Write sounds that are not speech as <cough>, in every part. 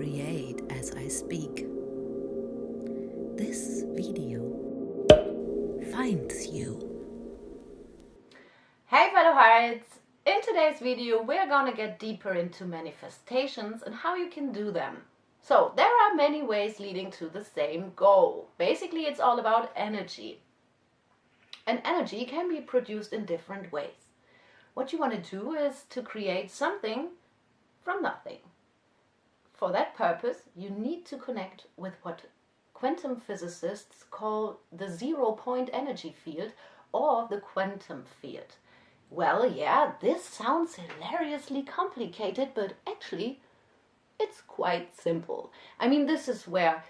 create as I speak. This video finds you. Hey fellow hearts! In today's video we're gonna get deeper into manifestations and how you can do them. So there are many ways leading to the same goal. Basically it's all about energy. And energy can be produced in different ways. What you want to do is to create something from nothing. For that purpose, you need to connect with what quantum physicists call the zero point energy field or the quantum field. Well, yeah, this sounds hilariously complicated, but actually it's quite simple. I mean, this is where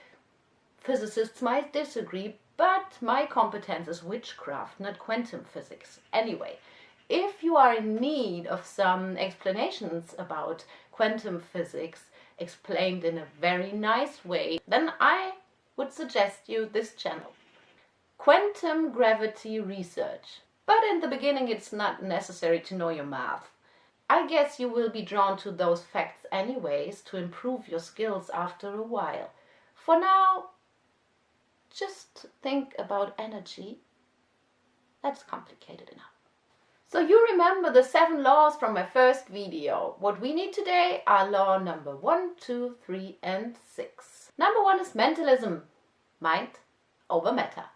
physicists might disagree, but my competence is witchcraft, not quantum physics. Anyway, if you are in need of some explanations about quantum physics, explained in a very nice way, then I would suggest you this channel. Quantum Gravity Research. But in the beginning it's not necessary to know your math. I guess you will be drawn to those facts anyways to improve your skills after a while. For now, just think about energy. That's complicated enough. So you remember the seven laws from my first video. What we need today are law number one, two, three, and six. Number one is mentalism. Mind over matter.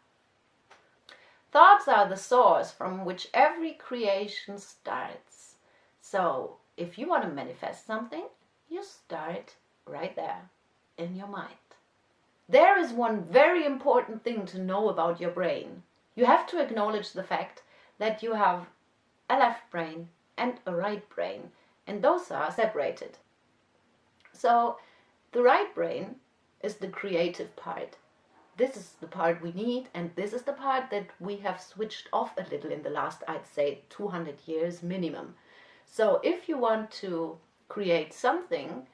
Thoughts are the source from which every creation starts. So if you want to manifest something, you start right there in your mind. There is one very important thing to know about your brain. You have to acknowledge the fact that you have a left brain and a right brain, and those are separated. So the right brain is the creative part. This is the part we need, and this is the part that we have switched off a little in the last, I'd say, 200 years minimum. So if you want to create something,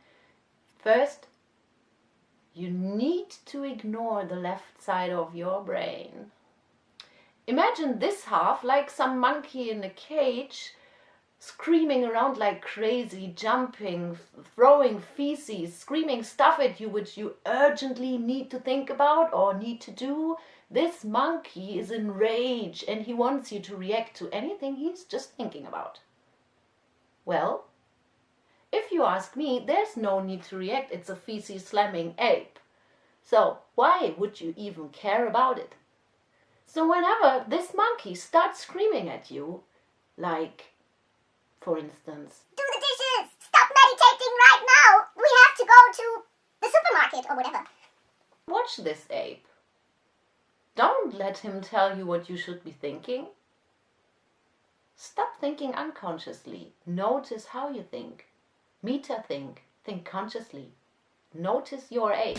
first you need to ignore the left side of your brain Imagine this half like some monkey in a cage, screaming around like crazy, jumping, throwing feces, screaming stuff at you which you urgently need to think about or need to do. This monkey is in rage and he wants you to react to anything he's just thinking about. Well, if you ask me, there's no need to react. It's a feces slamming ape. So why would you even care about it? So whenever this monkey starts screaming at you, like, for instance, Do the dishes! Stop meditating right now! We have to go to the supermarket or whatever. Watch this ape. Don't let him tell you what you should be thinking. Stop thinking unconsciously. Notice how you think. Meta think. Think consciously. Notice your ape.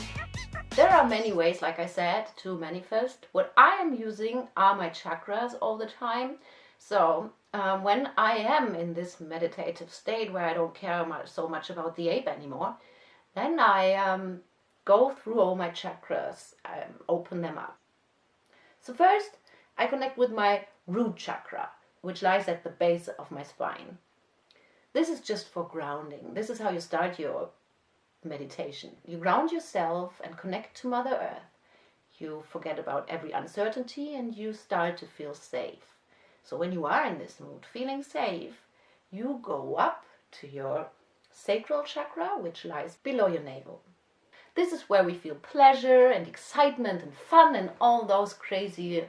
There are many ways, like I said, to manifest. What I am using are my chakras all the time. So um, when I am in this meditative state where I don't care much, so much about the ape anymore, then I um, go through all my chakras, um, open them up. So first, I connect with my root chakra, which lies at the base of my spine. This is just for grounding. This is how you start your meditation. You ground yourself and connect to Mother Earth. You forget about every uncertainty and you start to feel safe. So when you are in this mood, feeling safe, you go up to your sacral chakra, which lies below your navel. This is where we feel pleasure and excitement and fun and all those crazy,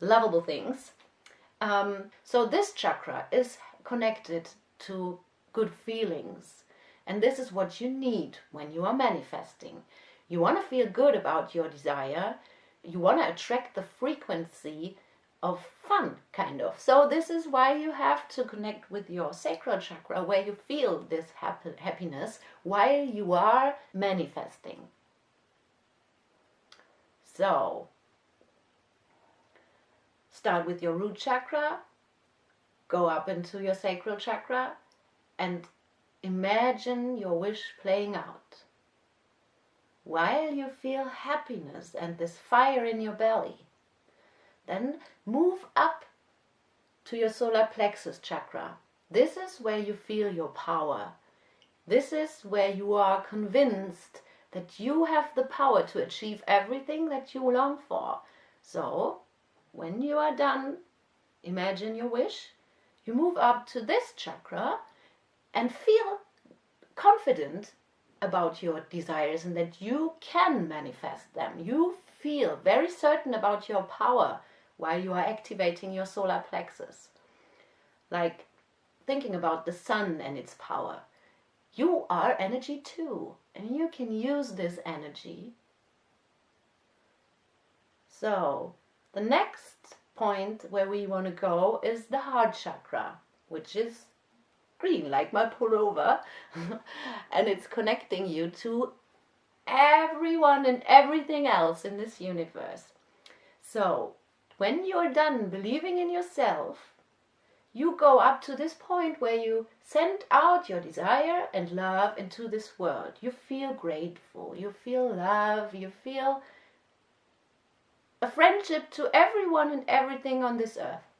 lovable things. Um, so this chakra is connected to good feelings, and this is what you need when you are manifesting. You want to feel good about your desire. You want to attract the frequency of fun, kind of. So this is why you have to connect with your sacral chakra, where you feel this happy, happiness while you are manifesting. So, start with your root chakra, go up into your sacral chakra, and Imagine your wish playing out. While you feel happiness and this fire in your belly, then move up to your solar plexus chakra. This is where you feel your power. This is where you are convinced that you have the power to achieve everything that you long for. So, when you are done, imagine your wish, you move up to this chakra and feel confident about your desires and that you can manifest them. You feel very certain about your power while you are activating your solar plexus. Like thinking about the sun and its power. You are energy too, and you can use this energy. So, the next point where we want to go is the heart chakra, which is like my pullover <laughs> and it's connecting you to everyone and everything else in this universe. So, when you're done believing in yourself, you go up to this point where you send out your desire and love into this world. You feel grateful, you feel love, you feel a friendship to everyone and everything on this earth.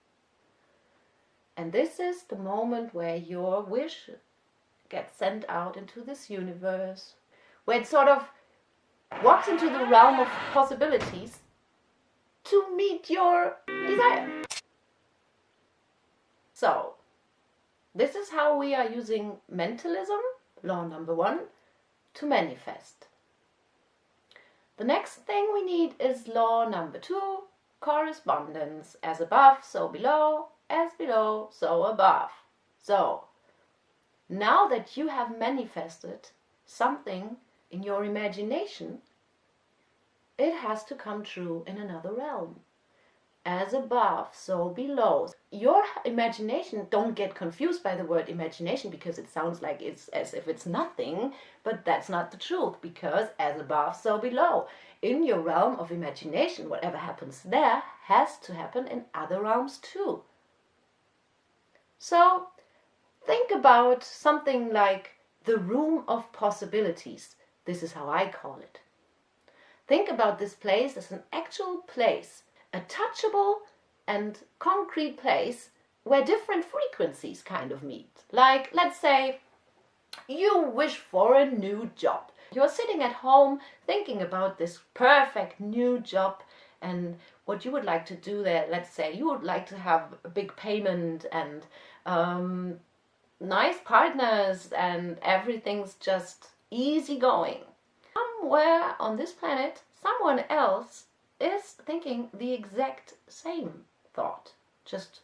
And this is the moment where your wish gets sent out into this universe, where it sort of walks into the realm of possibilities to meet your desire. So, this is how we are using mentalism, law number one, to manifest. The next thing we need is law number two, correspondence. As above, so below, as below, so above. So, now that you have manifested something in your imagination, it has to come true in another realm. As above, so below. Your imagination, don't get confused by the word imagination because it sounds like it's as if it's nothing, but that's not the truth because as above, so below. In your realm of imagination, whatever happens there has to happen in other realms too. So think about something like the room of possibilities. This is how I call it. Think about this place as an actual place, a touchable and concrete place where different frequencies kind of meet. Like, let's say you wish for a new job. You're sitting at home thinking about this perfect new job and what you would like to do there. Let's say you would like to have a big payment and um, nice partners and everything's just easy going. Somewhere on this planet, someone else is thinking the exact same thought, just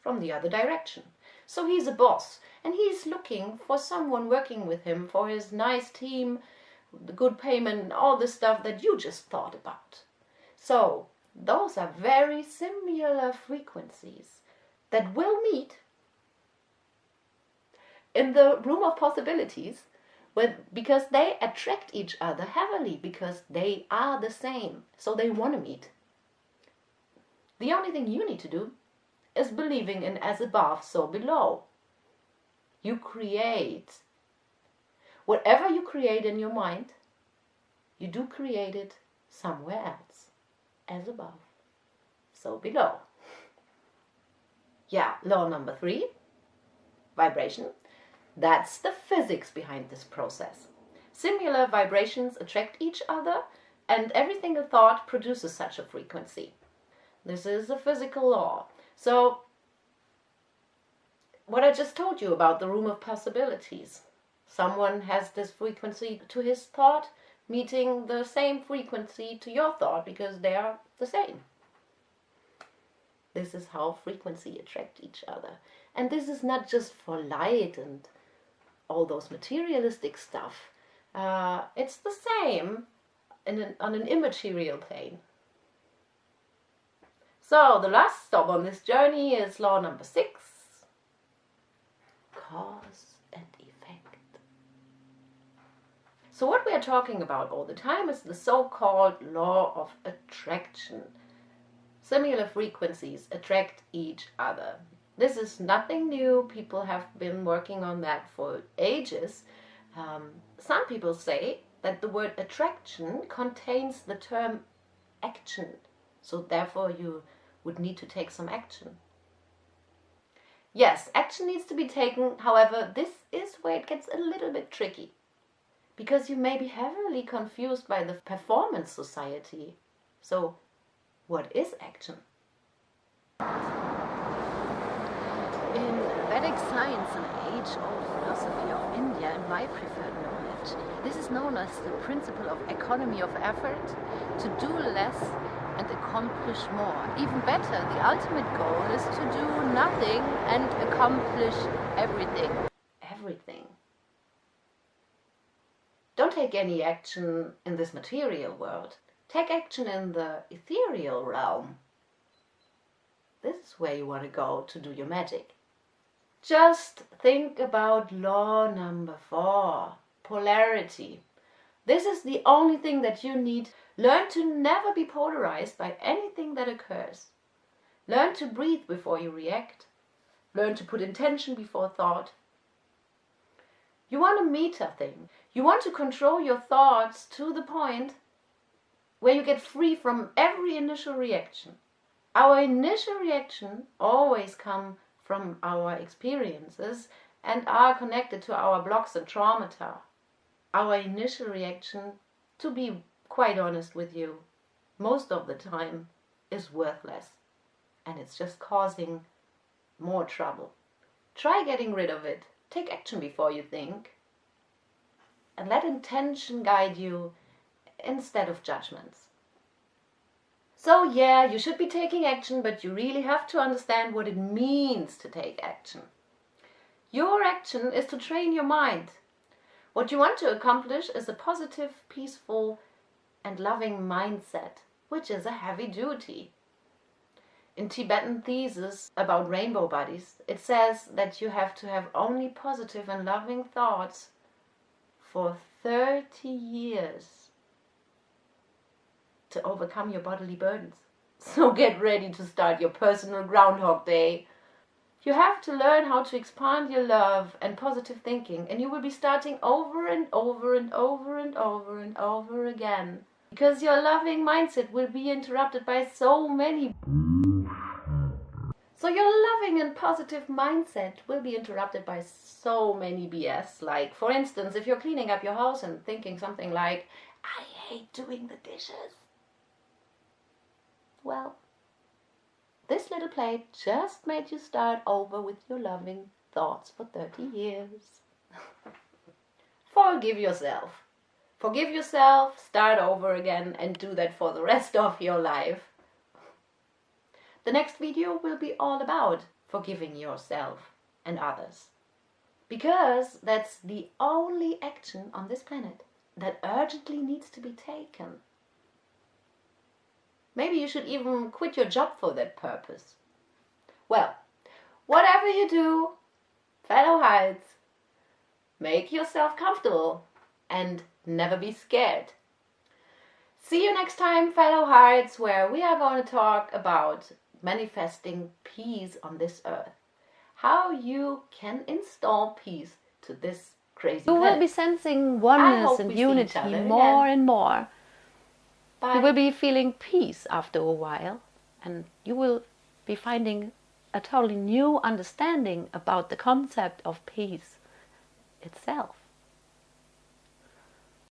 from the other direction. So he's a boss and he's looking for someone working with him for his nice team, the good payment, all the stuff that you just thought about. So those are very similar frequencies that will meet in the room of possibilities because they attract each other heavily because they are the same. So they want to meet. The only thing you need to do is believing in as above, so below. You create. Whatever you create in your mind, you do create it somewhere else. As above, so below. Yeah, law number three, vibration. That's the physics behind this process. Similar vibrations attract each other and everything a thought produces such a frequency. This is a physical law. So, what I just told you about the room of possibilities. Someone has this frequency to his thought, meeting the same frequency to your thought because they are the same. This is how frequency attract each other. And this is not just for light and all those materialistic stuff. Uh, it's the same an, on an immaterial plane. So the last stop on this journey is law number six. Cause and effect. So what we are talking about all the time is the so-called law of attraction. Similar frequencies attract each other. This is nothing new. People have been working on that for ages. Um, some people say that the word attraction contains the term action. So therefore you would need to take some action. Yes, action needs to be taken. However, this is where it gets a little bit tricky. Because you may be heavily confused by the performance society. So, what is action? In Vedic science and age-old philosophy of India and my preferred knowledge, this is known as the principle of economy of effort, to do less and accomplish more. Even better, the ultimate goal is to do nothing and accomplish everything. Everything. Don't take any action in this material world. Take action in the ethereal realm. This is where you want to go to do your magic. Just think about law number four polarity. This is the only thing that you need. Learn to never be polarized by anything that occurs. Learn to breathe before you react. Learn to put intention before thought. You want a meta thing. You want to control your thoughts to the point where you get free from every initial reaction. Our initial reaction always come from our experiences and are connected to our blocks and traumata. Our initial reaction, to be quite honest with you, most of the time is worthless and it's just causing more trouble. Try getting rid of it. Take action before you think. And let intention guide you instead of judgments. So yeah, you should be taking action, but you really have to understand what it means to take action. Your action is to train your mind. What you want to accomplish is a positive, peaceful and loving mindset, which is a heavy duty. In Tibetan thesis about rainbow bodies, it says that you have to have only positive and loving thoughts for 30 years to overcome your bodily burdens. <laughs> So get ready to start your personal Groundhog Day. You have to learn how to expand your love and positive thinking, and you will be starting over and over and over and over and over again. Because your loving mindset will be interrupted by so many. So your loving and positive mindset will be interrupted by so many BS. Like, for instance, if you're cleaning up your house and thinking something like, I hate doing the dishes well, this little plate just made you start over with your loving thoughts for 30 years. <laughs> Forgive yourself. Forgive yourself, start over again, and do that for the rest of your life. The next video will be all about forgiving yourself and others. Because that's the only action on this planet that urgently needs to be taken. Maybe you should even quit your job for that purpose. Well, whatever you do, fellow Heights, make yourself comfortable and never be scared. See you next time, fellow hearts, where we are going to talk about manifesting peace on this earth. How you can install peace to this crazy You planet. will be sensing oneness and unity more again. and more. Bye. You will be feeling peace after a while, and you will be finding a totally new understanding about the concept of peace itself.